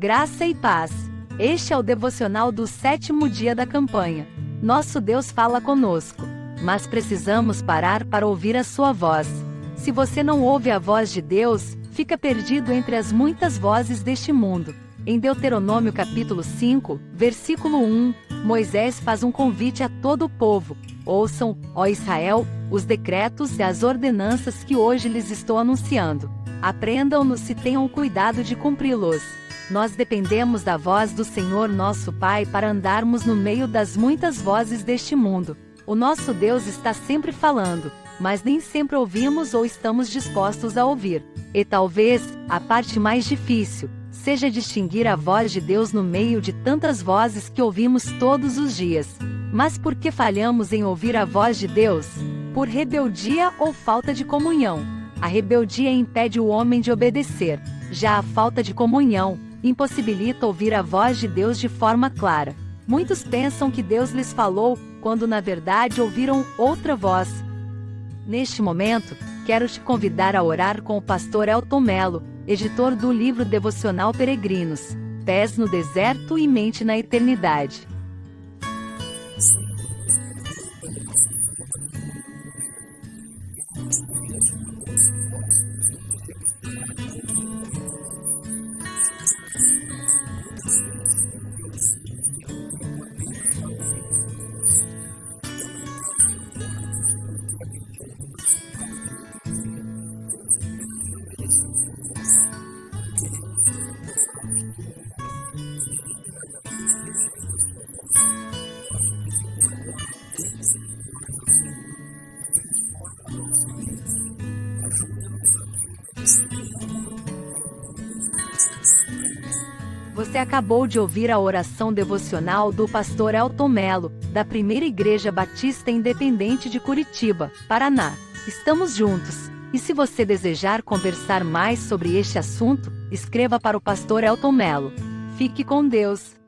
Graça e paz. Este é o devocional do sétimo dia da campanha. Nosso Deus fala conosco, mas precisamos parar para ouvir a sua voz. Se você não ouve a voz de Deus, fica perdido entre as muitas vozes deste mundo. Em Deuteronômio capítulo 5, versículo 1, Moisés faz um convite a todo o povo: Ouçam, ó Israel, os decretos e as ordenanças que hoje lhes estou anunciando. Aprendam-nos e tenham cuidado de cumpri-los. Nós dependemos da voz do Senhor nosso Pai para andarmos no meio das muitas vozes deste mundo. O nosso Deus está sempre falando, mas nem sempre ouvimos ou estamos dispostos a ouvir. E talvez, a parte mais difícil, seja distinguir a voz de Deus no meio de tantas vozes que ouvimos todos os dias. Mas por que falhamos em ouvir a voz de Deus? Por rebeldia ou falta de comunhão. A rebeldia impede o homem de obedecer, já a falta de comunhão impossibilita ouvir a voz de Deus de forma clara. Muitos pensam que Deus lhes falou, quando na verdade ouviram outra voz. Neste momento, quero te convidar a orar com o pastor Elton Melo, editor do livro devocional Peregrinos, Pés no Deserto e Mente na Eternidade. Você acabou de ouvir a oração devocional do pastor Elton Melo, da Primeira Igreja Batista Independente de Curitiba, Paraná. Estamos juntos. E se você desejar conversar mais sobre este assunto, escreva para o pastor Elton Melo. Fique com Deus.